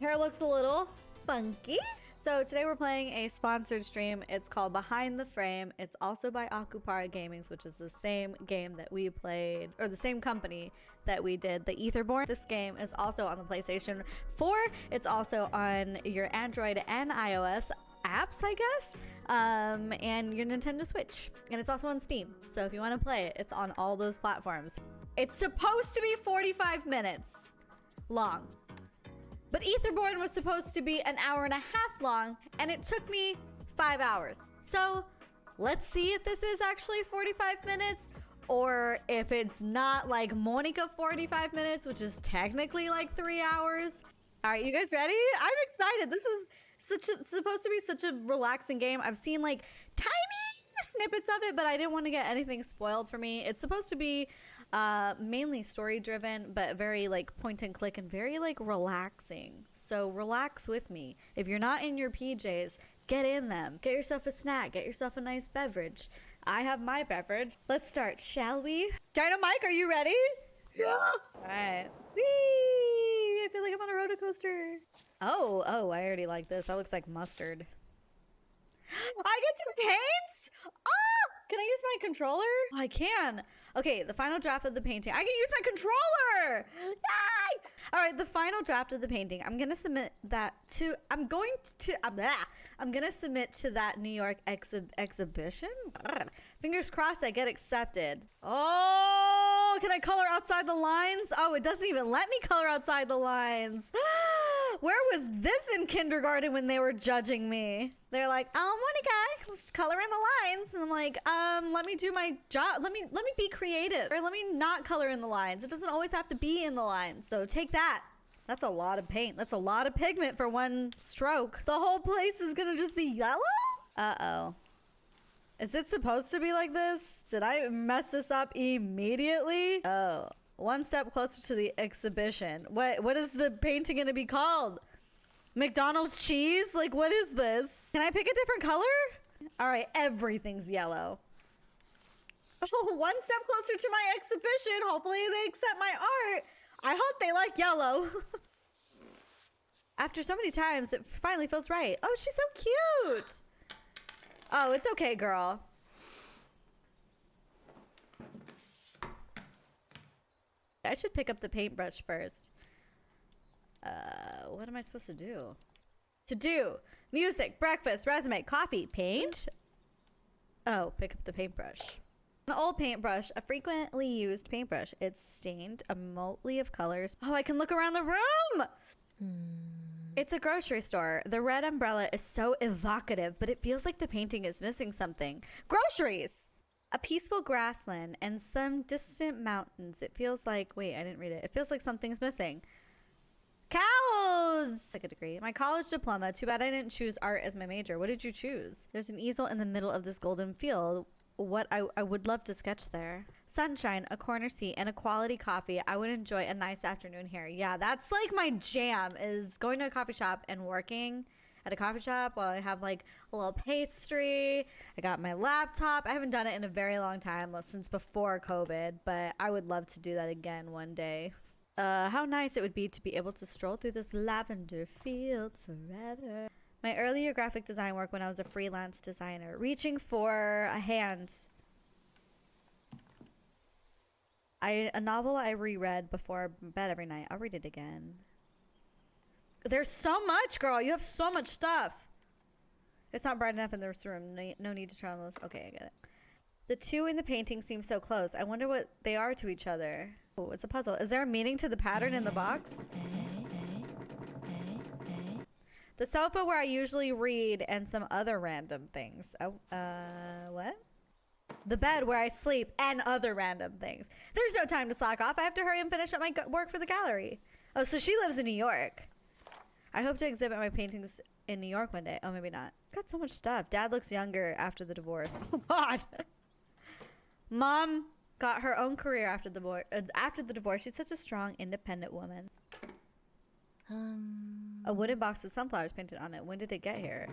Hair looks a little funky. So today we're playing a sponsored stream. It's called Behind the Frame. It's also by Akupara Gamings, which is the same game that we played, or the same company that we did the Etherborn. This game is also on the PlayStation 4. It's also on your Android and iOS apps, I guess, um, and your Nintendo Switch. And it's also on Steam. So if you want to play it, it's on all those platforms. It's supposed to be 45 minutes long. But Etherborn was supposed to be an hour and a half long, and it took me five hours. So let's see if this is actually 45 minutes or if it's not like Monica 45 minutes, which is technically like three hours. All right, you guys ready? I'm excited. This is such a, supposed to be such a relaxing game. I've seen like tiny snippets of it, but I didn't want to get anything spoiled for me. It's supposed to be uh, mainly story driven, but very like point and click and very like relaxing. So relax with me. If you're not in your PJs, get in them. Get yourself a snack. Get yourself a nice beverage. I have my beverage. Let's start, shall we? Dino Mike, are you ready? Yeah. All right. Whee! I feel like I'm on a roller coaster. Oh, oh, I already like this. That looks like mustard. I get to paint? Oh! Can I use my controller? I can. Okay, the final draft of the painting. I can use my controller! Yay! All right, the final draft of the painting. I'm gonna submit that to, I'm going to, uh, blah. I'm gonna submit to that New York exhi exhibition. Fingers crossed I get accepted. Oh, can I color outside the lines? Oh, it doesn't even let me color outside the lines. Where was this in kindergarten when they were judging me? They're like, "Oh, Monica, let's color in the lines," and I'm like, "Um, let me do my job. Let me let me be creative, or let me not color in the lines. It doesn't always have to be in the lines. So take that." That's a lot of paint. That's a lot of pigment for one stroke. The whole place is gonna just be yellow? Uh-oh. Is it supposed to be like this? Did I mess this up immediately? Oh, one step closer to the exhibition. What what is the painting gonna be called? McDonald's cheese? Like what is this? Can I pick a different color? All right, everything's yellow. Oh, one step closer to my exhibition. Hopefully they accept my art. I hope they like yellow. After so many times, it finally feels right. Oh, she's so cute. Oh, it's okay, girl. I should pick up the paintbrush first. Uh, what am I supposed to do? To do music, breakfast, resume, coffee, paint. Oh, pick up the paintbrush. An old paintbrush, a frequently used paintbrush. It's stained a motley of colors. Oh, I can look around the room. It's a grocery store. The red umbrella is so evocative, but it feels like the painting is missing something. Groceries! A peaceful grassland and some distant mountains. It feels like, wait, I didn't read it. It feels like something's missing. Cows! Second degree. My college diploma. Too bad I didn't choose art as my major. What did you choose? There's an easel in the middle of this golden field. What I, I would love to sketch there. Sunshine, a corner seat, and a quality coffee. I would enjoy a nice afternoon here. Yeah, that's like my jam is going to a coffee shop and working at a coffee shop while I have like a little pastry. I got my laptop. I haven't done it in a very long time, since before COVID, but I would love to do that again one day. Uh, how nice it would be to be able to stroll through this lavender field forever. My earlier graphic design work when I was a freelance designer, reaching for a hand. I a novel I reread before bed every night. I'll read it again. There's so much, girl. You have so much stuff. It's not bright enough in this room. No, no need to try on this. Okay, I get it. The two in the painting seem so close. I wonder what they are to each other. Oh, it's a puzzle. Is there a meaning to the pattern in the box? The sofa where I usually read and some other random things. Oh, uh, what? The bed where I sleep and other random things. There's no time to slack off. I have to hurry and finish up my work for the gallery. Oh, so she lives in New York. I hope to exhibit my paintings in New York one day. Oh, maybe not. Got so much stuff. Dad looks younger after the divorce. Oh, God. Mom got her own career after the divorce. Uh, after the divorce, she's such a strong, independent woman. Um. A wooden box with sunflowers painted on it. When did it get here?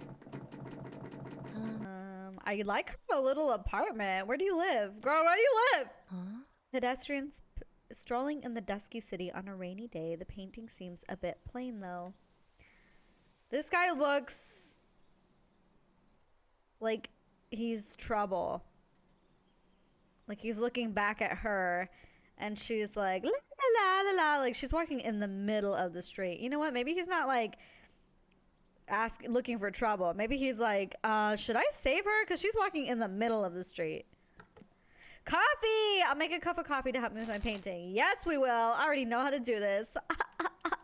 Um, I like a little apartment. Where do you live? Girl, where do you live? Huh? Pedestrians p- strolling in the dusky city on a rainy day. The painting seems a bit plain, though. This guy looks like he's trouble. Like he's looking back at her and she's like la la la la like she's walking in the middle of the street. You know what? Maybe he's not like ask looking for trouble. Maybe he's like, uh, should I save her? Because she's walking in the middle of the street. Coffee! I'll make a cup of coffee to help me with my painting. Yes, we will. I already know how to do this.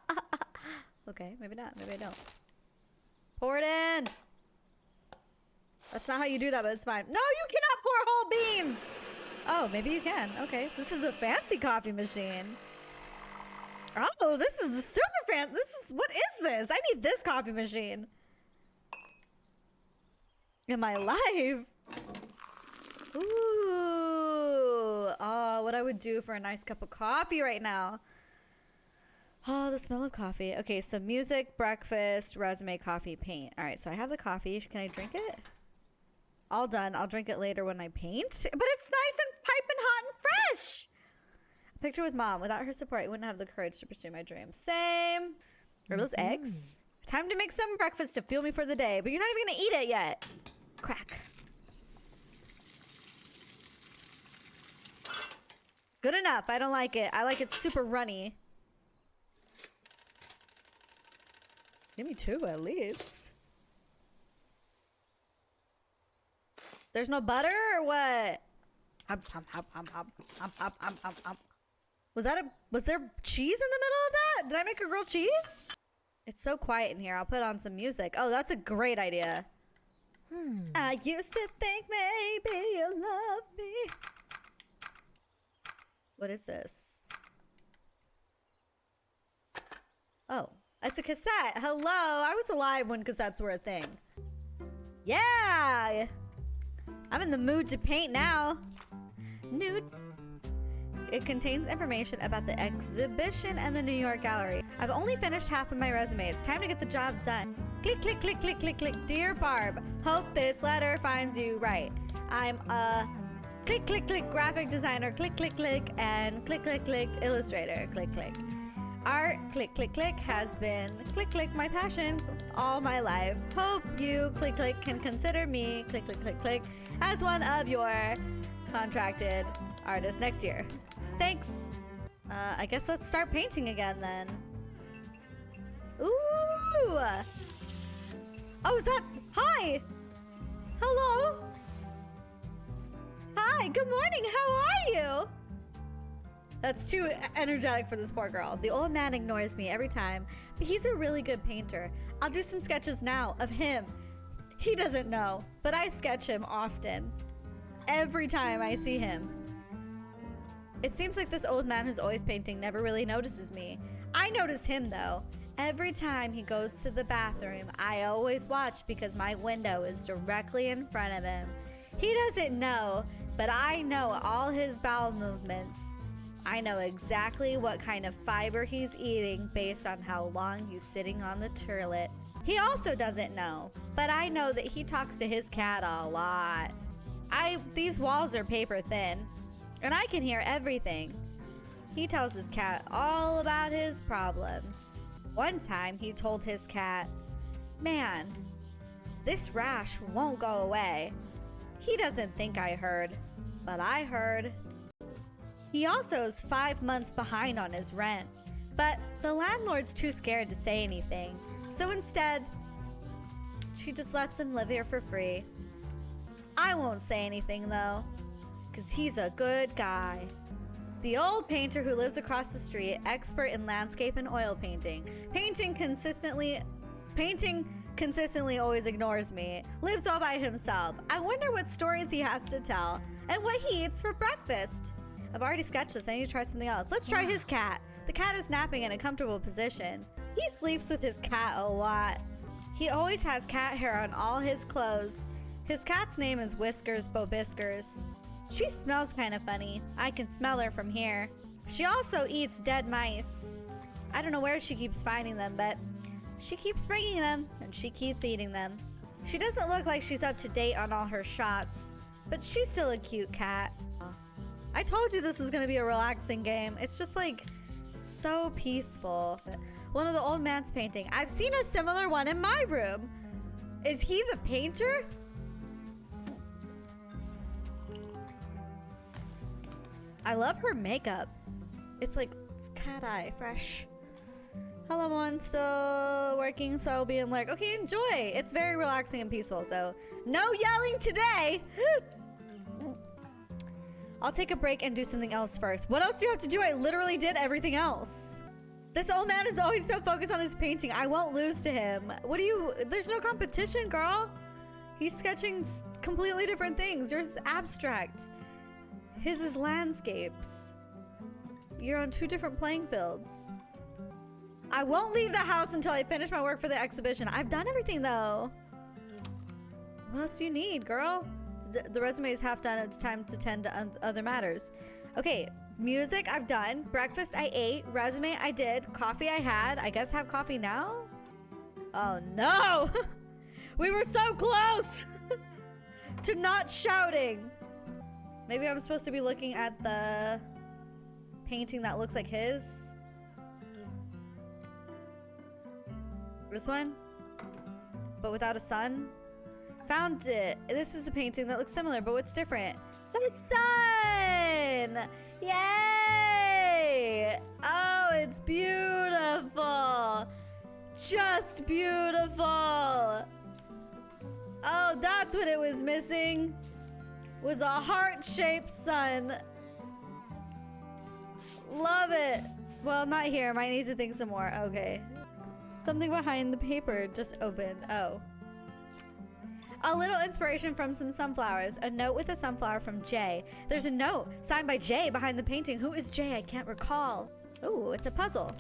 okay, maybe not. Maybe I don't. Pour it in. That's not how you do that, but it's fine. No, you cannot pour whole beans! Oh, maybe you can. Okay. This is a fancy coffee machine. Oh, this is a super fan. This is, what is this? I need this coffee machine. In my life. Ooh. Oh, what I would do for a nice cup of coffee right now. Oh, the smell of coffee. Okay, so music, breakfast, resume, coffee, paint. All right, so I have the coffee. Can I drink it? All done. I'll drink it later when I paint. But it's nice and piping hot and fresh. Picture with mom. Without her support, I wouldn't have the courage to pursue my dreams. Same. Are those mm -hmm. eggs? Time to make some breakfast to fuel me for the day. But you're not even going to eat it yet. Crack. Good enough. I don't like it. I like it super runny. Give me two at least. There's no butter or what? Hop, hop, hop, hop, hop, hop, hop, hop, hop. Was that a, was there cheese in the middle of that? Did I make a grilled cheese? It's so quiet in here. I'll put on some music. Oh, that's a great idea. Hmm. I used to think maybe you love me. What is this? Oh, it's a cassette. Hello. I was alive when cassettes were a thing. Yeah. I'm in the mood to paint now. Nude. It contains information about the exhibition and the New York Gallery. I've only finished half of my resume. It's time to get the job done. Click, click, click, click, click, click. Dear Barb, hope this letter finds you right. I'm a click, click, click graphic designer. Click, click, click. And click, click, click illustrator. Click, click. Art, click, click, click, has been click, click, my passion all my life. Hope you, click, click, can consider me, click, click, click, click, as one of your contracted artists next year. Thanks. Uh, I guess let's start painting again then. Ooh! Oh, is that? Hi! Hello? Hi, good morning, how are you? That's too energetic for this poor girl. The old man ignores me every time, but he's a really good painter. I'll do some sketches now of him. He doesn't know, but I sketch him often. Every time I see him. It seems like this old man who's always painting never really notices me. I notice him though. Every time he goes to the bathroom, I always watch because my window is directly in front of him. He doesn't know, but I know all his bowel movements. I know exactly what kind of fiber he's eating based on how long he's sitting on the toilet. He also doesn't know, but I know that he talks to his cat a lot. I these walls are paper thin, and I can hear everything. He tells his cat all about his problems. One time he told his cat, "Man, this rash won't go away." He doesn't think I heard, but I heard. He also is five months behind on his rent, but the landlord's too scared to say anything, so instead, she just lets him live here for free. I won't say anything though, because he's a good guy. The old painter who lives across the street, expert in landscape and oil painting. Painting consistently, painting consistently always ignores me. Lives all by himself. I wonder what stories he has to tell and what he eats for breakfast. I've already sketched this. I need to try something else. Let's try his cat. The cat is napping in a comfortable position. He sleeps with his cat a lot. He always has cat hair on all his clothes. His cat's name is Whiskers Bobiskers. She smells kind of funny. I can smell her from here. She also eats dead mice. I don't know where she keeps finding them, but she keeps bringing them, and she keeps eating them. She doesn't look like she's up to date on all her shots, but she's still a cute cat. I told you this was going to be a relaxing game. It's just like so peaceful. One of the old man's painting. I've seen a similar one in my room. Is he the painter? I love her makeup. It's like cat eye, fresh. Hello, one still working, so I'll be in like, okay, enjoy. It's very relaxing and peaceful, so no yelling today. I'll take a break and do something else first. What else do you have to do? I literally did everything else. This old man is always so focused on his painting. I won't lose to him. What do you... There's no competition, girl. He's sketching completely different things. Yours is abstract. His is landscapes. You're on two different playing fields. I won't leave the house until I finish my work for the exhibition. I've done everything, though. What else do you need, girl? The resume is half done. It's time to tend to other matters. Okay, music I've done. Breakfast I ate. Resume I did. Coffee I had. I guess have coffee now? Oh no! we were so close to not shouting. Maybe I'm supposed to be looking at the painting that looks like his. This one? But without a sun? Found it. This is a painting that looks similar, but what's different? The sun! Yay! Oh, it's beautiful. Just beautiful. Oh, that's what it was missing. Was a heart-shaped sun. Love it. Well, not here. Might need to think some more. Okay. Something behind the paper just opened. Oh. A little inspiration from some sunflowers. A note with a sunflower from Jay. There's a note signed by Jay behind the painting. Who is Jay? I can't recall. Ooh, it's a puzzle.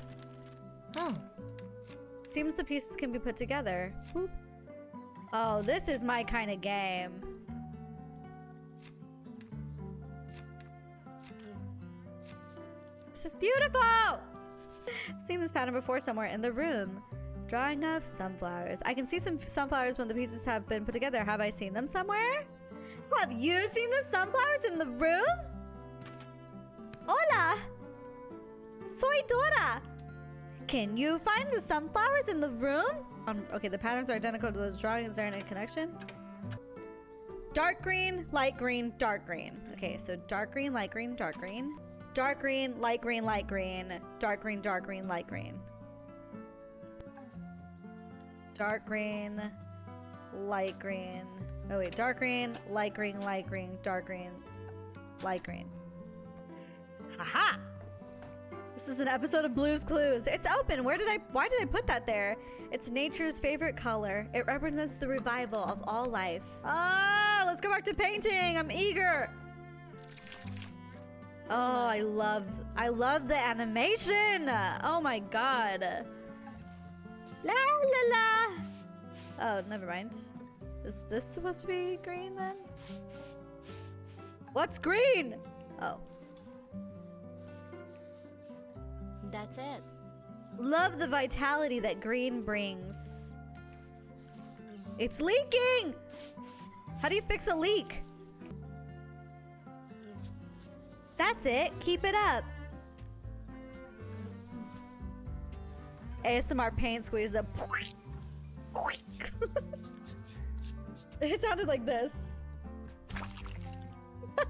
Oh. Seems the pieces can be put together. Oh, this is my kind of game. This is beautiful! I've seen this pattern before somewhere in the room. Drawing of sunflowers. I can see some sunflowers when the pieces have been put together. Have I seen them somewhere? Have you seen the sunflowers in the room? Hola! Soy Dora! Can you find the sunflowers in the room? Um, okay, the patterns are identical to those drawings. Is there any connection? Dark green, light green, dark green. Okay, so dark green, light green, dark green. Dark green, light green, light green. Dark green, dark green, light green. Dark green, light green. Oh wait, dark green, light green, light green, dark green, light green. Haha! This is an episode of Blue's Clues. It's open. Where did I, why did I put that there? It's nature's favorite color. It represents the revival of all life. Ah, let's go back to painting. I'm eager. Oh, I love, I love the animation. Oh my God. La la la. Oh, never mind. Is this supposed to be green then? What's green? Oh. That's it. Love the vitality that green brings. It's leaking! How do you fix a leak? That's it. Keep it up. ASMR paint squeeze the it sounded like this.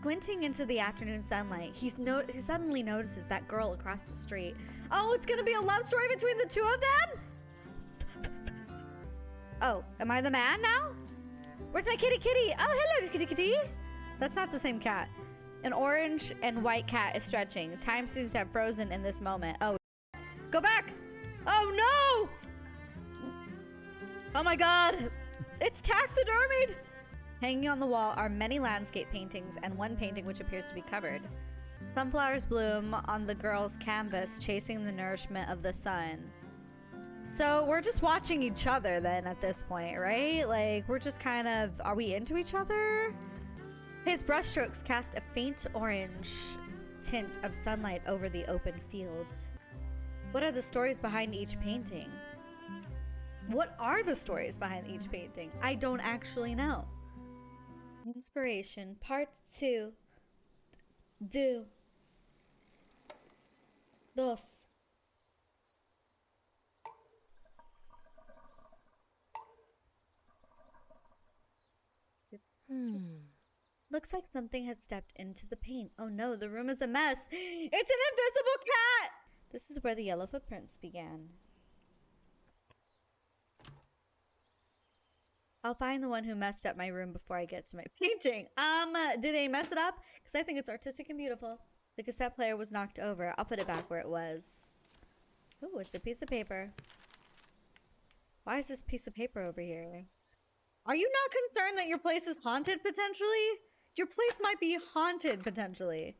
Squinting into the afternoon sunlight, he's no he suddenly notices that girl across the street. Oh, it's gonna be a love story between the two of them? Oh, am I the man now? Where's my kitty kitty? Oh, hello, kitty kitty. That's not the same cat. An orange and white cat is stretching. Time seems to have frozen in this moment. Oh, go back. Oh, no. Oh, my God. It's taxidermied. Hanging on the wall are many landscape paintings and one painting which appears to be covered. Sunflowers bloom on the girl's canvas, chasing the nourishment of the sun. So we're just watching each other then at this point, right? Like, we're just kind of, are we into each other? His brushstrokes cast a faint orange tint of sunlight over the open fields. What are the stories behind each painting? What are the stories behind each painting? I don't actually know. Inspiration, part two. Do. Dos. Hmm. Looks like something has stepped into the paint. Oh no, the room is a mess. It's an invisible cat! This is where the yellow footprints began. I'll find the one who messed up my room before I get to my painting. Um, did they mess it up? Because I think it's artistic and beautiful. The cassette player was knocked over. I'll put it back where it was. Oh, it's a piece of paper. Why is this piece of paper over here? Are you not concerned that your place is haunted potentially? Your place might be haunted potentially.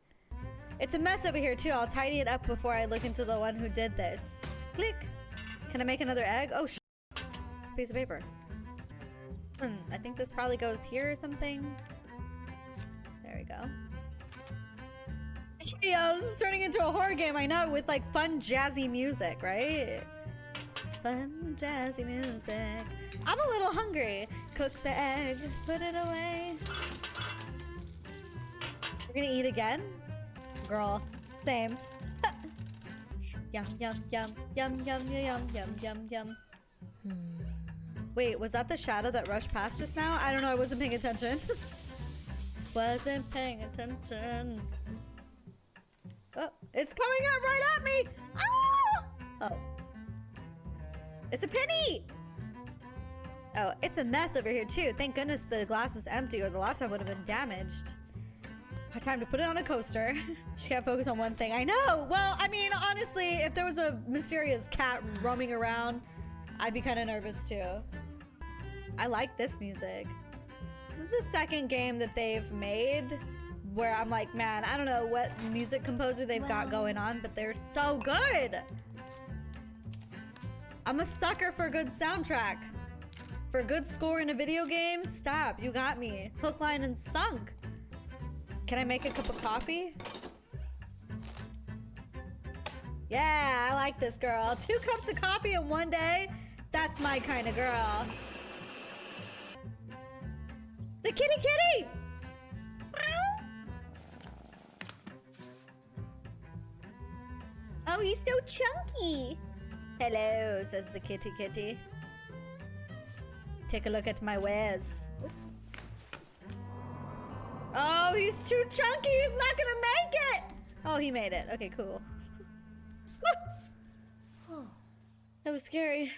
It's a mess over here too. I'll tidy it up before I look into the one who did this. Click. Can I make another egg? Oh, sh it's a piece of paper. Hmm, I think this probably goes here or something. There we go. Yo, this is turning into a horror game, I know, with like fun jazzy music, right? Fun jazzy music. I'm a little hungry. Cook the egg, put it away. We're gonna eat again? Girl, same. yum, yum, yum, yum, yum, yum, yum, yum, yum. Hmm. Wait, was that the shadow that rushed past just now? I don't know, I wasn't paying attention. wasn't paying attention. Oh, it's coming up right at me! Ah! Oh. It's a penny! Oh, it's a mess over here too. Thank goodness the glass was empty or the laptop would have been damaged. Time to put it on a coaster. she can't focus on one thing. I know! Well, I mean, honestly, if there was a mysterious cat roaming around, I'd be kind of nervous too. I like this music. This is the second game that they've made where I'm like, man, I don't know what music composer they've got going on, but they're so good. I'm a sucker for a good soundtrack. For a good score in a video game, stop. You got me. Hook, line, and sunk. Can I make a cup of coffee? Yeah, I like this girl. Two cups of coffee in one day? That's my kind of girl. The kitty kitty! Oh, he's so chunky. Hello, says the kitty kitty. Take a look at my wares. Oh, he's too chunky. He's not gonna make it. Oh, he made it. Okay, cool. that was scary.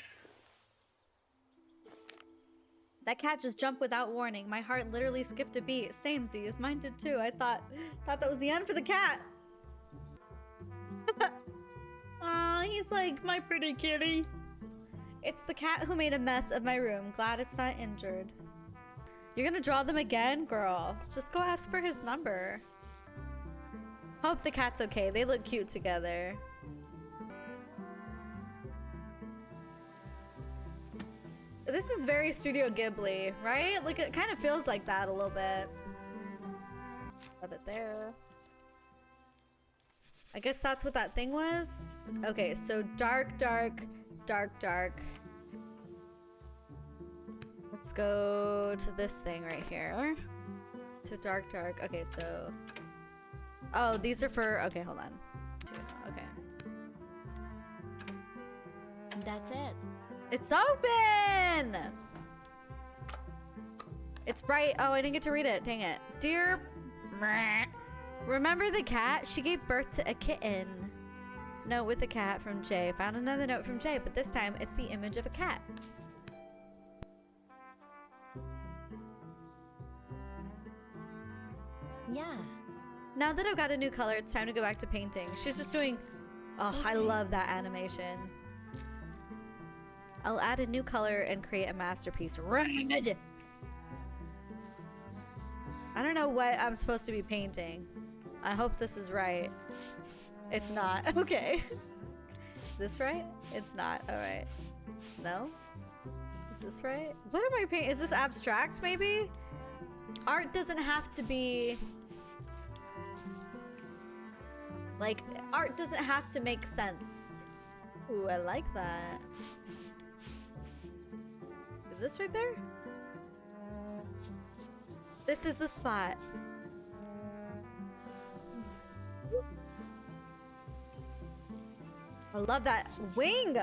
That cat just jumped without warning. My heart literally skipped a beat. Same Z's. Mine did too. I thought thought that was the end for the cat. Aw, he's like my pretty kitty. It's the cat who made a mess of my room. Glad it's not injured. You're gonna draw them again? Girl, just go ask for his number. Hope the cat's okay. They look cute together. This is very Studio Ghibli, right? Like, it kind of feels like that a little bit. Have it there. I guess that's what that thing was? Okay, so dark, dark, dark, dark. Let's go to this thing right here. To dark, dark. Okay, so... Oh, these are for... Okay, hold on. Okay. That's it. It's open! It's bright. Oh, I didn't get to read it. Dang it. Dear... Remember the cat? She gave birth to a kitten. Note with the cat from Jay. Found another note from Jay, but this time it's the image of a cat. Yeah. Now that I've got a new color, it's time to go back to painting. She's just doing... Oh, I love that animation. I'll add a new color and create a masterpiece. Red! I don't know what I'm supposed to be painting. I hope this is right. It's not. Okay. Is this right? It's not. Alright. No? Is this right? What am I painting? Is this abstract, maybe? Art doesn't have to be... Like, art doesn't have to make sense. Ooh, I like that. Is this right there? This is the spot. I love that wing!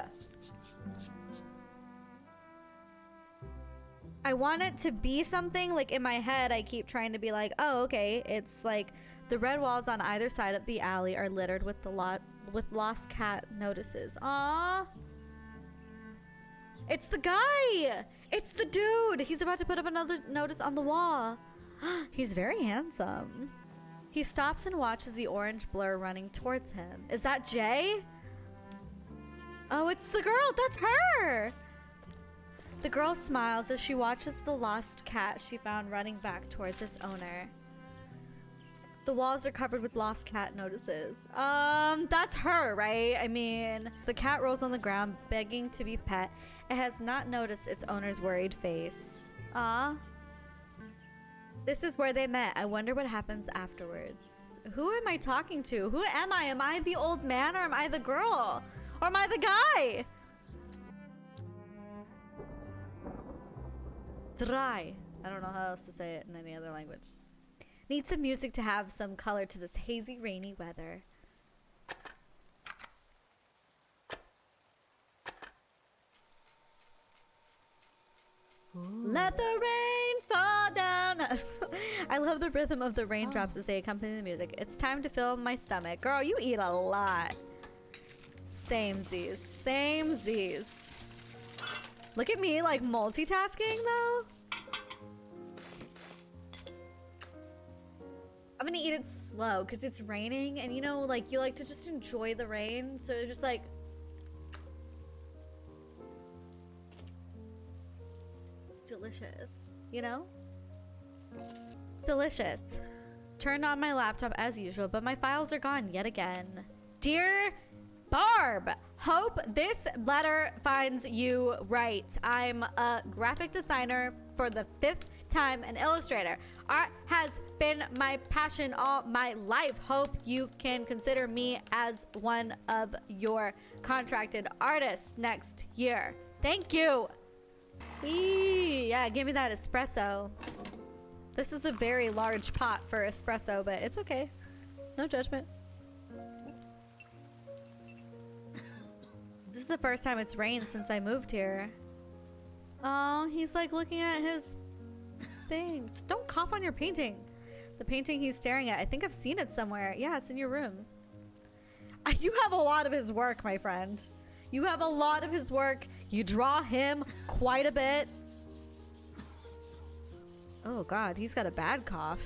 I want it to be something, like in my head I keep trying to be like, oh okay, it's like the red walls on either side of the alley are littered with the lot with lost cat notices. Aww. It's the guy. It's the dude. He's about to put up another notice on the wall. He's very handsome. He stops and watches the orange blur running towards him. Is that Jay? Oh, it's the girl. That's her. The girl smiles as she watches the lost cat she found running back towards its owner. The walls are covered with lost cat notices. Um, that's her, right? I mean, the cat rolls on the ground, begging to be pet. It has not noticed its owner's worried face. Ah. This is where they met. I wonder what happens afterwards. Who am I talking to? Who am I? Am I the old man or am I the girl? Or am I the guy? Dry. I don't know how else to say it in any other language. Need some music to have some color to this hazy, rainy weather. Let the rain fall down. I love the rhythm of the raindrops oh. as they accompany the music. It's time to fill my stomach. Girl, you eat a lot. Same Z's. Same Z's. Look at me like multitasking though. I'm gonna eat it slow because it's raining and you know like you like to just enjoy the rain so just like delicious you know? Delicious. Turned on my laptop as usual but my files are gone yet again. Dear barb hope this letter finds you right. I'm a graphic designer for the fifth time an illustrator. Art has been my passion all my life hope you can consider me as one of your contracted artists next year thank you yeah, give me that espresso. This is a very large pot for espresso, but it's okay. No judgment. This is the first time it's rained since I moved here. Oh, he's like looking at his things. Don't cough on your painting. The painting he's staring at. I think I've seen it somewhere. Yeah, it's in your room. You have a lot of his work, my friend. You have a lot of his work. You draw him quite a bit. Oh god, he's got a bad cough.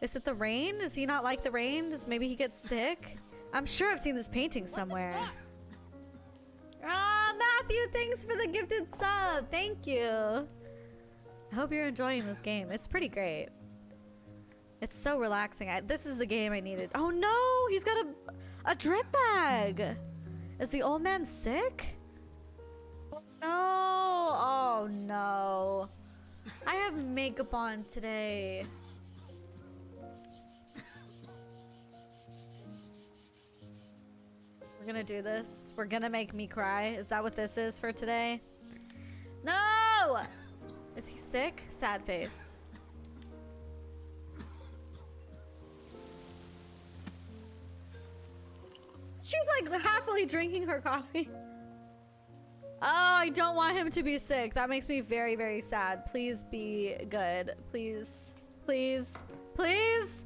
Is it the rain? Does he not like the rain? Does maybe he gets sick? I'm sure I've seen this painting somewhere. Ah, oh, Matthew, thanks for the gifted sub. Thank you. I hope you're enjoying this game. It's pretty great. It's so relaxing. I, this is the game I needed. Oh no, he's got a, a drip bag. Is the old man sick? No! Oh no. I have makeup on today. We're gonna do this. We're gonna make me cry. Is that what this is for today? No! Is he sick? Sad face. She's like happily drinking her coffee. Oh, I don't want him to be sick. That makes me very, very sad. Please be good. Please. Please. Please.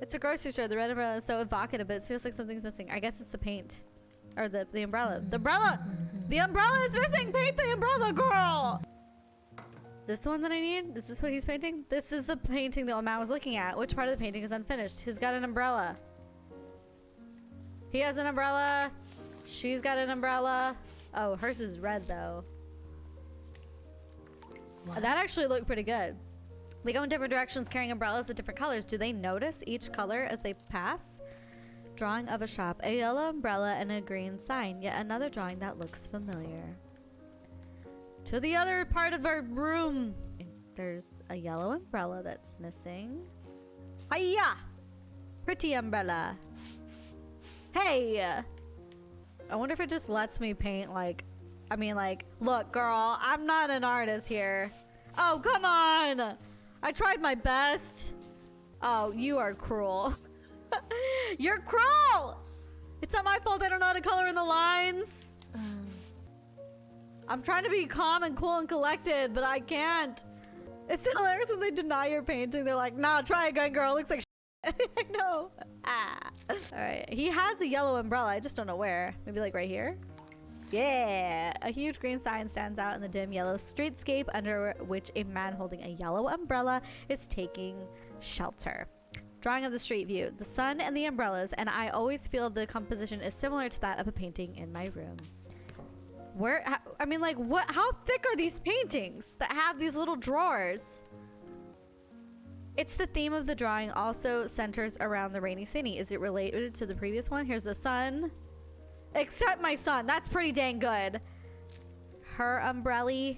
It's a grocery store. The red umbrella is so evocative, but it feels like something's missing. I guess it's the paint. Or the, the umbrella. The umbrella! The umbrella is missing! Paint the umbrella, girl! This one that I need? Is this what he's painting? This is the painting the old man was looking at. Which part of the painting is unfinished? He's got an umbrella. He has an umbrella. She's got an umbrella. Oh, hers is red though. What? That actually looked pretty good. They go in different directions carrying umbrellas of different colors. Do they notice each color as they pass? Drawing of a shop. A yellow umbrella and a green sign. Yet another drawing that looks familiar. To the other part of our room. There's a yellow umbrella that's missing. Hiya! Pretty umbrella. Hey! I wonder if it just lets me paint like, I mean like, look girl, I'm not an artist here. Oh, come on. I tried my best. Oh, you are cruel. You're cruel! It's not my fault I don't know how to color in the lines. Um, I'm trying to be calm and cool and collected, but I can't. It's hilarious when they deny your painting. They're like, nah, try again, girl. It looks like I know. Ah. All right. He has a yellow umbrella. I just don't know where. Maybe like right here? Yeah. A huge green sign stands out in the dim yellow streetscape under which a man holding a yellow umbrella is taking shelter. Drawing of the street view. The sun and the umbrellas, and I always feel the composition is similar to that of a painting in my room. Where, I mean, like, what, how thick are these paintings that have these little drawers? It's the theme of the drawing also centers around the rainy city. Is it related to the previous one? Here's the sun. Except my sun. That's pretty dang good. Her umbrella.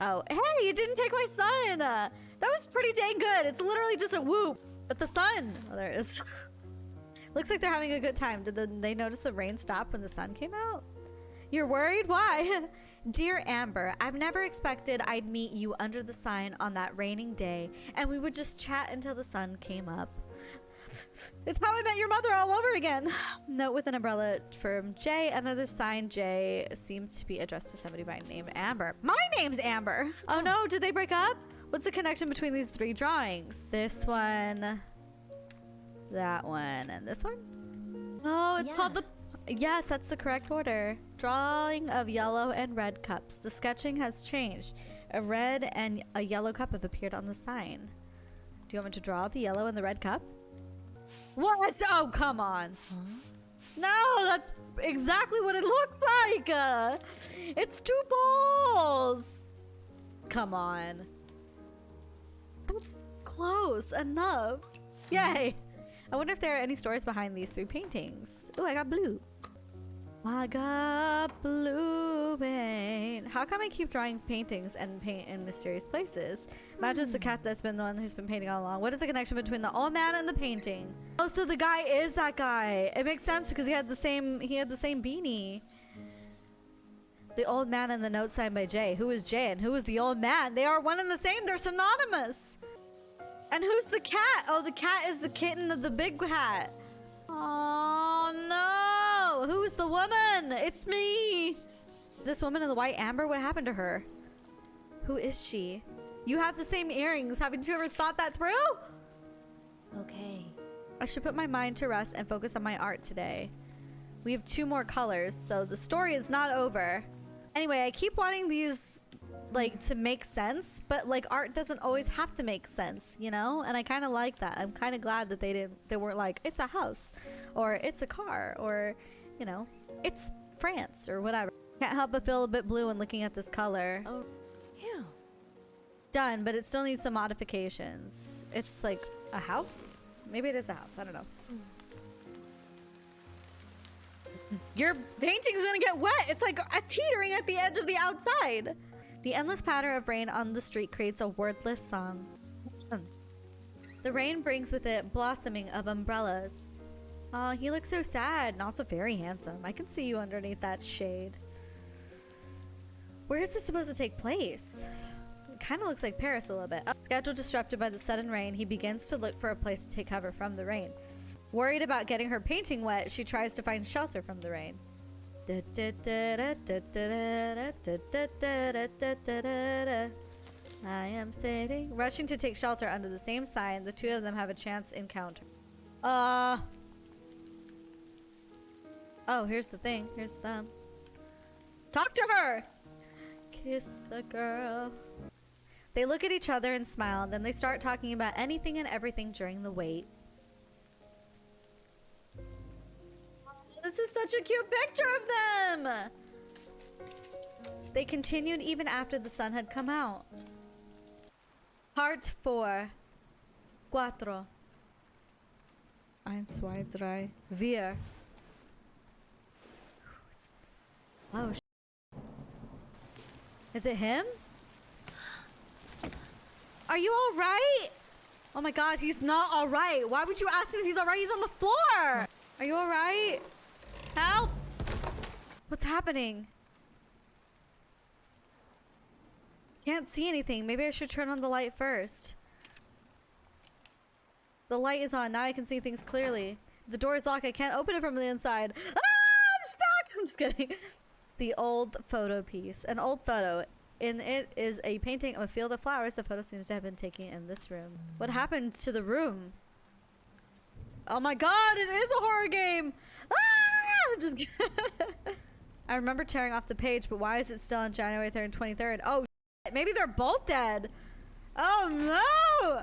Oh, hey, you didn't take my sun. Uh, that was pretty dang good. It's literally just a whoop. But the sun. Oh, there it is. Looks like they're having a good time. Did the, they notice the rain stop when the sun came out? You're worried? Why? Dear Amber, I've never expected I'd meet you under the sign on that raining day and we would just chat until the sun came up. It's how I met your mother all over again. Note with an umbrella from Jay. Another sign Jay seems to be addressed to somebody by name Amber. My name's Amber. Oh no, did they break up? What's the connection between these three drawings? This one, that one, and this one? Oh, it's called the Yes, that's the correct order. Drawing of yellow and red cups. The sketching has changed. A red and a yellow cup have appeared on the sign. Do you want me to draw the yellow and the red cup? What? Oh, come on. No, that's exactly what it looks like. Uh, it's two balls. Come on. That's close enough. Yay. I wonder if there are any stories behind these three paintings. Oh, I got blue. I got blue paint. How come I keep drawing paintings and paint in mysterious places? Matches the cat hmm. that's been the one who's been painting all along. What is the connection between the old man and the painting? Oh, so the guy is that guy. It makes sense because he had the same he had the same beanie. The old man and the note signed by Jay. Who is Jay and who is the old man? They are one and the same. They're synonymous. And who's the cat? Oh, the cat is the kitten of the big cat. Oh no! Who's the woman? It's me! This woman in the white amber, what happened to her? Who is she? You have the same earrings. Haven't you ever thought that through? okay. I should put my mind to rest and focus on my art today. We have two more colors, so the story is not over. Anyway, I keep wanting these like to make sense, but like art doesn't always have to make sense, you know? And I kind of like that. I'm kind of glad that they didn't they weren't like it's a house or it's a car or you know, it's France or whatever. Can't help but feel a bit blue when looking at this color. Oh, yeah. Done, but it still needs some modifications. It's like a house? Maybe it is a house. I don't know. Hmm. Your painting's gonna get wet. It's like a teetering at the edge of the outside. The endless patter of rain on the street creates a wordless song. Hmm. the rain brings with it blossoming of umbrellas. Oh, he looks so sad and also very handsome. I can see you underneath that shade. Where is this supposed to take place? It kind of looks like Paris a little bit. Oh, schedule disrupted by the sudden rain, he begins to look for a place to take cover from the rain. Worried about getting her painting wet, she tries to find shelter from the rain. I am sitting, rushing to take shelter under the same sign. The two of them have a chance encounter. Uh. Oh, here's the thing. Here's them. Talk to her. Kiss the girl. They look at each other and smile, then they start talking about anything and everything during the wait. This is such a cute picture of them! They continued even after the sun had come out. Part 4. Cuatro. Eins, zwei, drei, vier. Oh, Is it him? Are you alright? Oh my god, he's not alright. Why would you ask him if he's alright? He's on the floor! Are you alright? Help! What's happening? Can't see anything. Maybe I should turn on the light first. The light is on. Now I can see things clearly. The door is locked. I can't open it from the inside. Ah, I'm stuck. I'm just kidding. The old photo piece. An old photo. In it is a painting of a field of flowers. The photo seems to have been taken in this room. What happened to the room? Oh my god, it is a horror game! Ah! I'm just. I remember tearing off the page, but why is it still on January 3rd and 23rd? Oh, shit, maybe they're both dead. Oh no!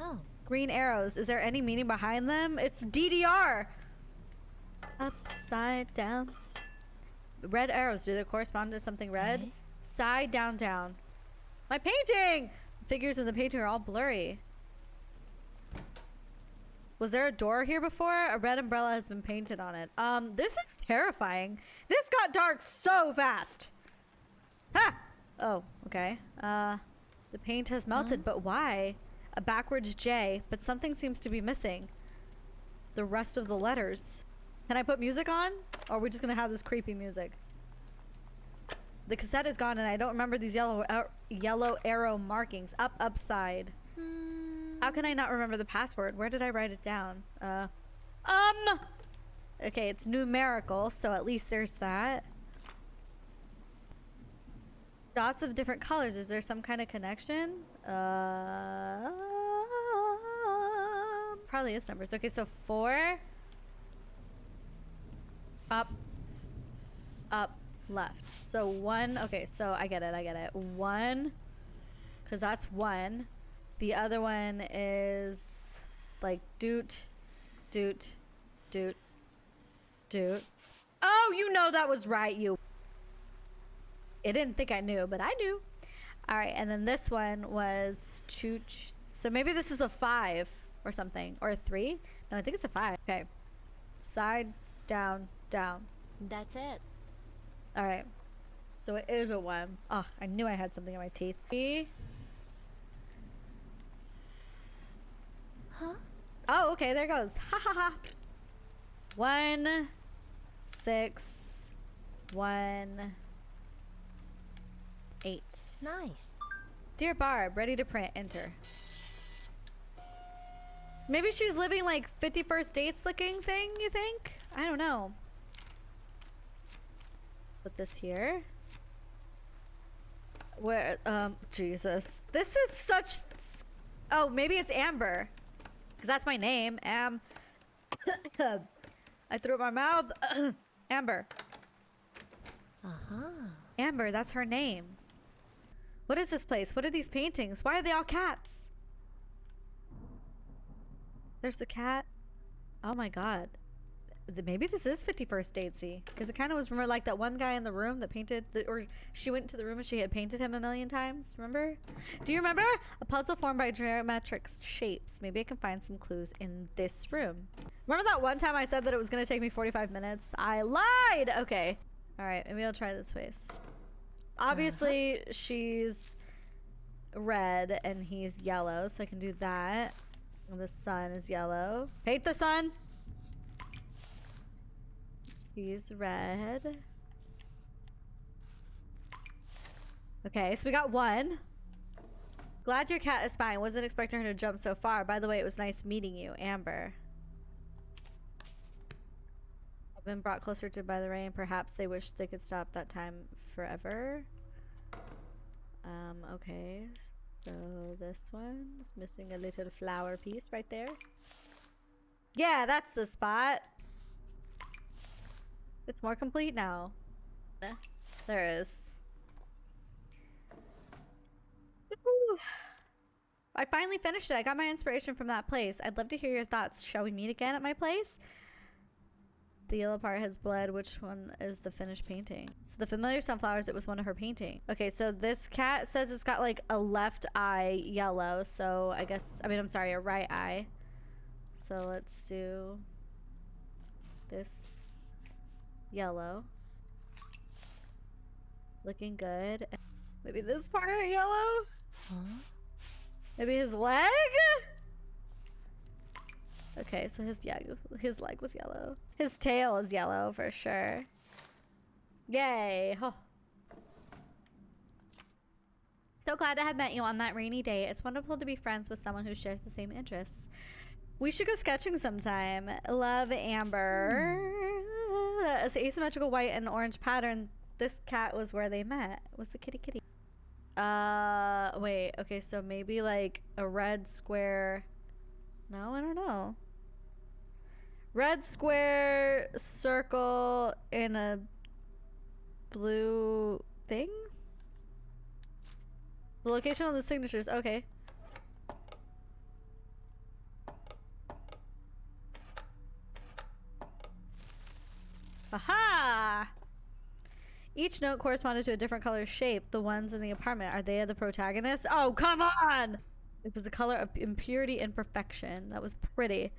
Oh, Green arrows. Is there any meaning behind them? It's DDR. Upside down. Red arrows. Do they correspond to something red? Okay. Side down down. My painting. Figures in the painting are all blurry. Was there a door here before? A red umbrella has been painted on it. Um, this is terrifying. This got dark so fast. Ha! Oh, okay. Uh, the paint has melted, but why? A backwards J, but something seems to be missing. The rest of the letters. Can I put music on? Or are we just gonna have this creepy music? The cassette is gone and I don't remember these yellow ar- yellow arrow markings. Up, upside. How can I not remember the password? Where did I write it down? Uh, um. Okay, it's numerical, so at least there's that. Dots of different colors. Is there some kind of connection? Uh, probably is numbers. Okay, so four. Up. Up. Left. So one. Okay, so I get it. I get it. One. Because that's one. The other one is like doot, doot, doot, doot. Oh, you know that was right, you. It didn't think I knew, but I knew. All right, and then this one was chooch. So maybe this is a five or something, or a three. No, I think it's a five. Okay, side, down, down. that's it. All right, so it is a one. Oh, I knew I had something in my teeth. E. Huh? Oh, okay, there it goes. Ha ha ha. One, six, one, eight. Nice. Dear Barb, ready to print. Enter. Maybe she's living like 50 First Dates looking thing, you think? I don't know. Put this here. Where, um, Jesus. This is such. Oh, maybe it's Amber. Because that's my name. Am. I threw up my mouth. Amber. Uh huh. Amber, that's her name. What is this place? What are these paintings? Why are they all cats? There's a cat. Oh my god. Th- Maybe this is 50 First Datesy. Because it kind of was, remember, like that one guy in the room that painted, the, or she went into the room and she had painted him a million times. Remember? Do you remember? A puzzle formed by geometric shapes. Maybe I can find some clues in this room. Remember that one time I said that it was going to take me 45 minutes? I lied! Okay. All right, maybe I'll try this face. Obviously, uh-huh. she's red and he's yellow, so I can do that. And the sun is yellow. Hate the sun. He's red. Okay, so we got one. Glad your cat is fine. Wasn't expecting her to jump so far. By the way, it was nice meeting you, Amber. I've been brought closer to by the rain. Perhaps they wish they could stop that time forever. Um, okay. So this one is missing a little flower piece right there. Yeah, that's the spot. It's more complete now. There is. I finally finished it. I got my inspiration from that place. I'd love to hear your thoughts. Shall we meet again at my place? The yellow part has bled. Which one is the finished painting? So the familiar sunflowers, it was one of her painting. Okay, so this cat says it's got like a left eye yellow. So I guess, I mean, I'm sorry, a right eye. So let's do this yellow. Looking good. Maybe this part yellow? Huh? Maybe his leg? Okay, so his yeah, his leg was yellow. His tail is yellow for sure. Yay! Oh. So glad to have met you on that rainy day. It's wonderful to be friends with someone who shares the same interests. We should go sketching sometime. Love Amber. Hmm. It's asymmetrical white and orange pattern. This cat was where they met. Was the kitty kitty? Uh, wait. Okay, so maybe like a red square. No, I don't know. Red square circle in a blue thing. The location on the signatures. Okay. Aha! Each note corresponded to a different color shape. The ones in the apartment, are they the protagonists? Oh, come on! It was a color of impurity and perfection. That was pretty.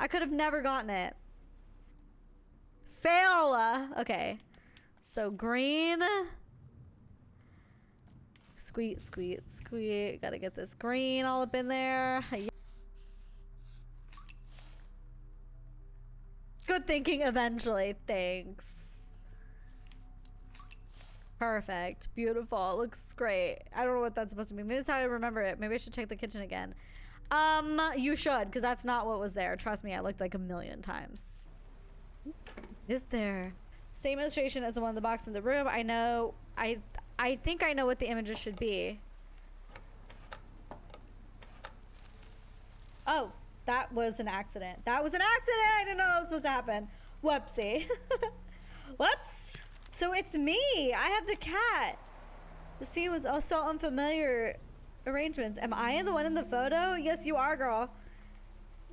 I could have never gotten it. Fail! Okay. So green. Squeet, squeet, squeet. Gotta get this green all up in there. Good thinking eventually. Thanks. Perfect. Beautiful. Looks great. I don't know what that's supposed to be. Maybe that's how I remember it. Maybe I should check the kitchen again. Um, you should, because that's not what was there. Trust me, I looked like a million times. Is there? Same illustration as the one in the box in the room. I know. I I think I know what the images should be. Oh, that was an accident. That was an accident. I didn't know that was supposed to happen. Whoopsie. Whoops. So it's me. I have the cat. The scene was also unfamiliar arrangements. Am I the one in the photo? Yes, you are, girl.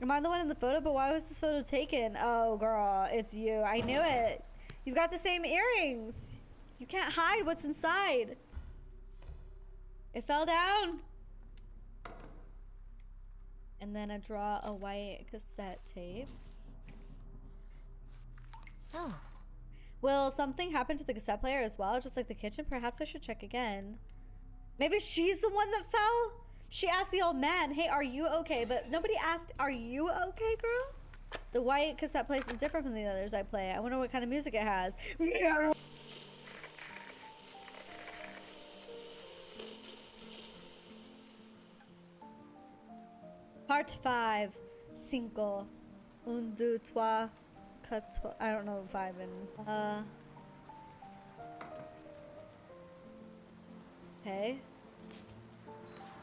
Am I the one in the photo? But why was this photo taken? Oh, girl, it's you. I knew it. You've got the same earrings. You can't hide what's inside. It fell down. And then I draw a white cassette tape. Oh, Will something happen to the cassette player as well, just like the kitchen? Perhaps I should check again. Maybe she's the one that fell? She asked the old man, hey, are you okay? But nobody asked, are you okay, girl? The white cassette plays is different from the others I play. I wonder what kind of music it has. Part 5. Cinco. Un, deux, trois, quatre. I don't know five and. Uh. Okay.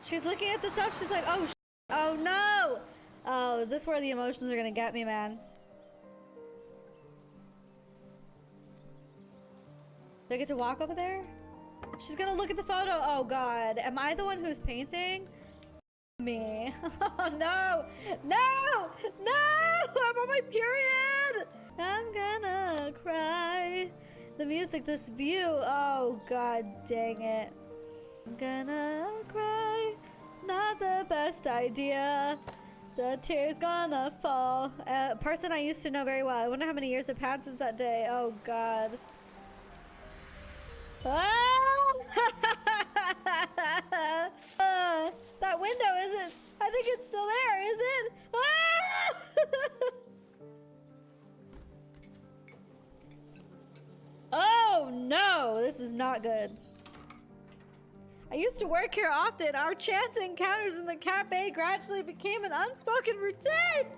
She's looking at the stuff. She's like, oh, oh no. Oh, is this where the emotions are gonna get me, man? Do I get to walk over there? She's gonna look at the photo. Oh god. Am I the one who's painting? Me. Oh no! No! No! I'm on my period! I'm gonna cry. The music, this view. Oh god dang it. I'm gonna cry. Not the best idea. The tears gonna fall. A person I used to know very well. I wonder how many years have passed since that day. Oh god. Ah, that window isn't. I think it's still there, is it? Ah! oh no, this is not good. I used to work here often. Our chance encounters in the cafe gradually became an unspoken routine.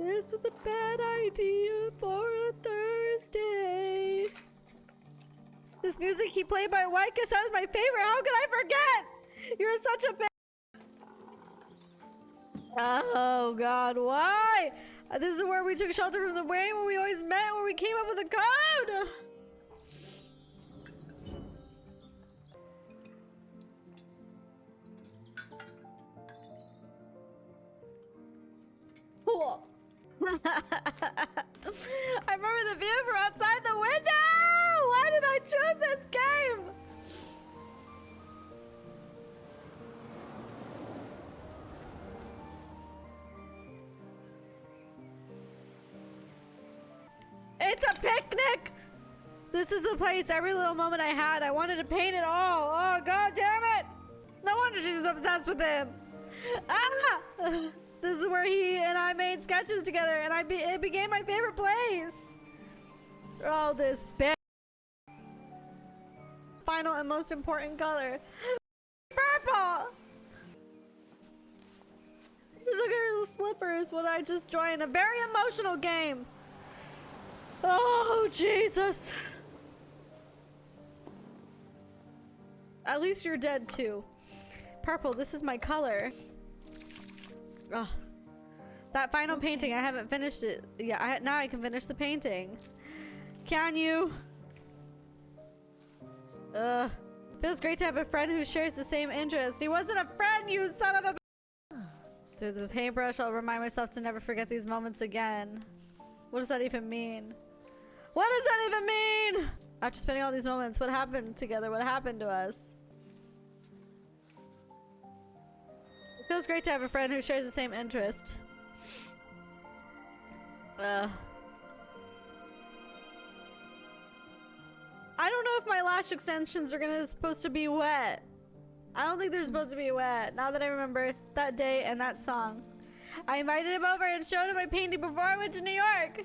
This was a bad idea for a Thursday. This music he played by Cassette is my favorite. How could I forget? You're such a bad. Oh God, why? Uh, This is where we took shelter from the rain, where we always met, where we came up with a code. Cool. I remember the view from outside the window! Why did I choose this game? It's a picnic! This is the place, every little moment I had, I wanted to paint it all. Oh, god damn it! No wonder she's obsessed with him. Ah! This is where he and I made sketches together, and I be it became my favorite place. All this bit. Final and most important color. Purple! Look at her slippers when I just joined a very emotional game. Oh, Jesus. At least you're dead too. Purple, this is my color. Ugh. That final painting, I haven't finished it. Yeah, I, now I can finish the painting. Can you? Ugh. Feels great to have a friend who shares the same interests. He wasn't a friend, you son of a- Through the paintbrush, I'll remind myself to never forget these moments again. What does that even mean? What does that even mean? After spending all these moments, what happened together? What happened to us? Feels great to have a friend who shares the same interest. Uh. I don't know if my lash extensions are gonna supposed to be wet. I don't think they're supposed to be wet. Now that I remember that day and that song. I invited him over and showed him my painting before I went to New York.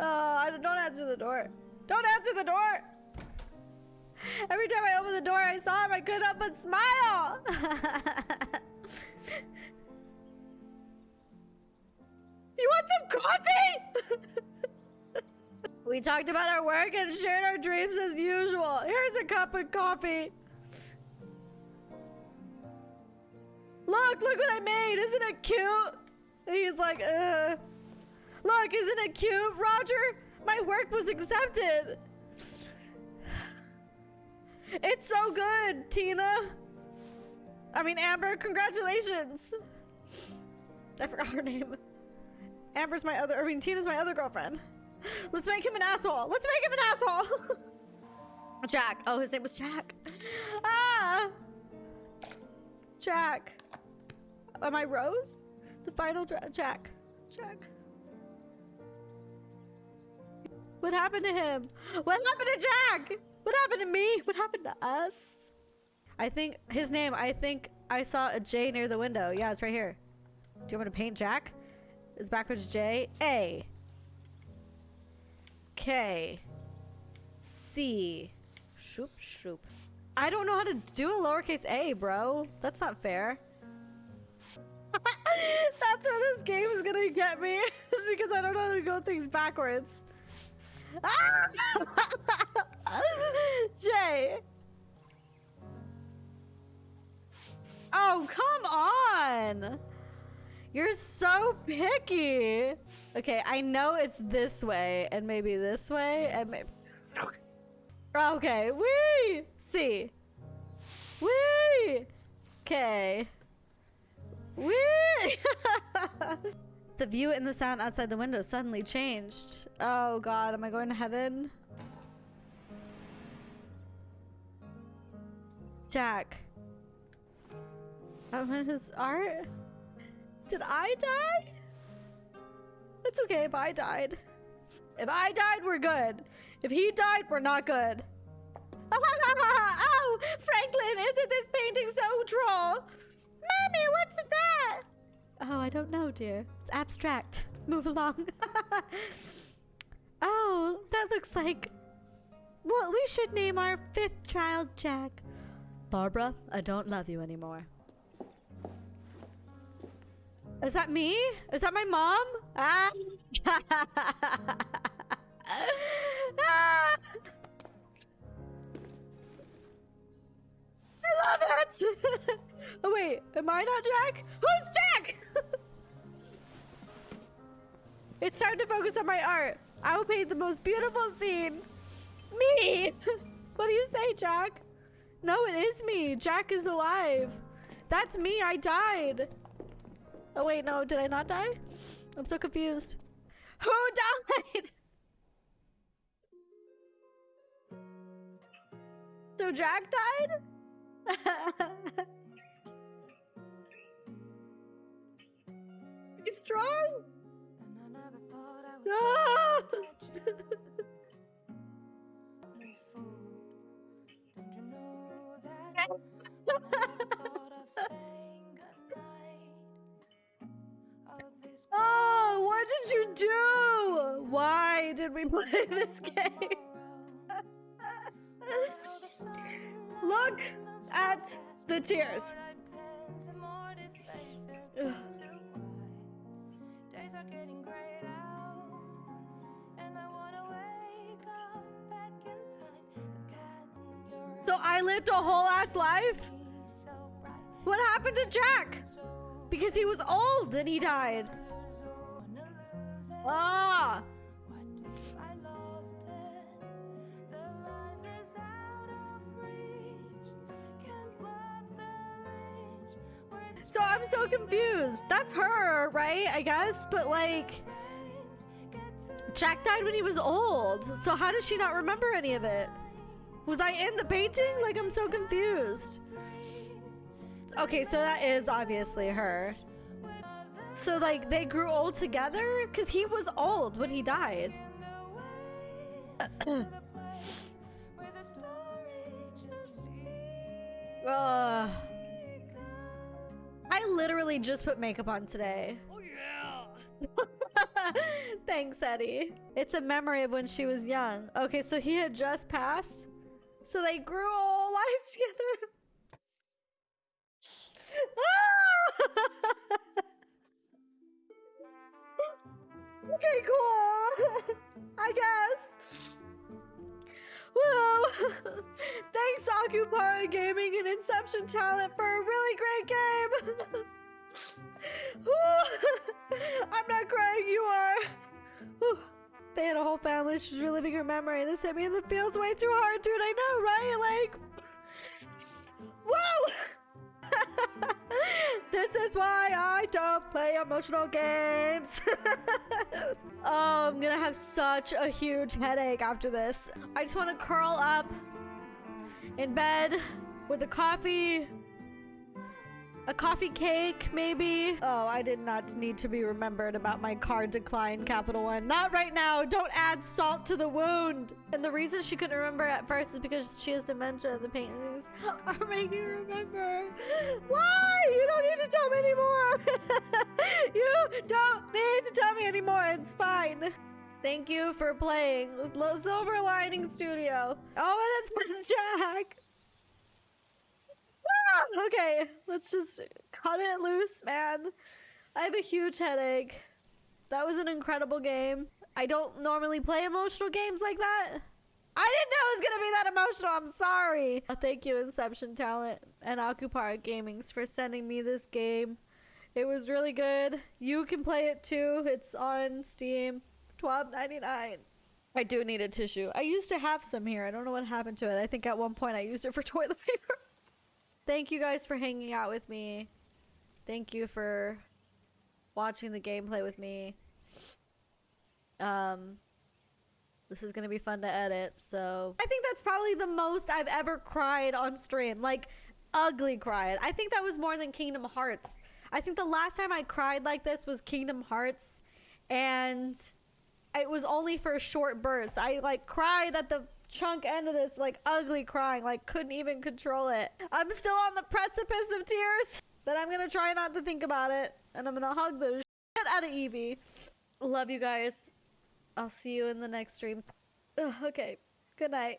Oh, don't, don't answer the door. Don't answer the door. Every time I opened the door, I saw him. I couldn't help but smile. you want some coffee? we talked about our work and shared our dreams as usual. Here's a cup of coffee. Look, look what I made. Isn't it cute? He's like, uh. Look, isn't it cute, Roger? My work was accepted. It's so good, Tina. I mean, Amber, congratulations. I forgot her name. Amber's my other, I mean, Tina's my other girlfriend. Let's make him an asshole. Let's make him an asshole. Jack. Oh, his name was Jack. Ah. Jack. Am I Rose? The final Jack. Jack. What happened to him? What happened to Jack? What happened to me? What happened to us? I think his name, I think I saw a J near the window. Yeah, it's right here. Do you want me to paint Jack? Is backwards J. A. K. C. Shoop, shoop. I don't know how to do a lowercase a, bro. That's not fair. That's where this game is gonna get me. is because I don't know how to go things backwards. Ah! You're so picky. Okay, I know it's this way and maybe this way and maybe... Okay, wee! see. Wee! okay. Wee! the view and the sound outside the window suddenly changed. Oh god, am I going to heaven? Jack. I'm his art? Did I die? It's okay if I died. If I died, we're good. If he died, we're not good. oh, Franklin, isn't this painting so droll? Mommy, what's that? Oh, I don't know, dear. It's abstract. Move along. oh, that looks like... Well, we should name our fifth child Jack. Barbara, I don't love you anymore. Is that me? Is that my mom? Ah! ah! I love it! oh wait, am I not Jack? Who's Jack? it's time to focus on my art. I will paint the most beautiful scene. Me! what do you say, Jack? No, it is me. Jack is alive. That's me. I died. Oh wait, no, did I not die? I'm so confused. Who died? so Jack died? He's strong? Ah! did you do? Why did we play this game? Look at the tears. So I lived a whole ass life? What happened to Jack? Because he was old and he died. Ah! So I'm so confused. That's her, right? I guess, but like Jack died when he was old. So how does she not remember any of it? Was I in the painting? Like I'm so confused. Okay, so that is obviously her. So like they grew old together cuz he was old when he died. the place where the story just Ugh. I literally just put makeup on today. Oh yeah. Thanks, Eddie. It's a memory of when she was young. Okay, so he had just passed. So they grew a lives together. okay, cool. I guess. Woo! Thanks, Akupara Gaming and Inception Talent for a really great game. I'm not crying, you are. Whew. They had a whole family. She's reliving her memory. This hit me in the feels way too hard, dude. I know, right? Like, whoa! This is why I don't play emotional games. oh, I'm gonna have such a huge headache after this. I just want to curl up in bed with a coffee, a coffee cake, maybe. Oh, I did not need to be remembered about my card decline, Capital One. Not right now. Don't add salt to the wound. And the reason she couldn't remember at first is because she has dementia. The paintings are making her remember. Why? You don't It's fine. Thank you for playing with Silver Lining Studio. Oh, and it's Jack. Ah, okay, let's just cut it loose, man. I have a huge headache. That was an incredible game. I don't normally play emotional games like that. I didn't know it was gonna be that emotional. I'm sorry. Thank you, Inception Talent and Akupara Gamings, for sending me this game. It was really good. You can play it too. It's on Steam. Twelve ninety nine. I do need a tissue. I used to have some here. I don't know what happened to it. I think at one point I used it for toilet paper. Thank you guys for hanging out with me. Thank you for watching the gameplay with me. Um this is going to be fun to edit. So, I think that's probably the most I've ever cried on stream. Like ugly cried. I think that was more than Kingdom Hearts. I think the last time I cried like this was Kingdom Hearts and it was only for a short burst. I like cried at the chunk end of this, like ugly crying, like couldn't even control it. I'm still on the precipice of tears, but I'm gonna try not to think about it, and I'm gonna hug the shit out of Evie. Love you guys. I'll see you in the next stream. Ugh, okay. Good night.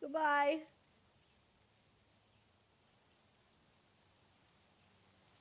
Goodbye.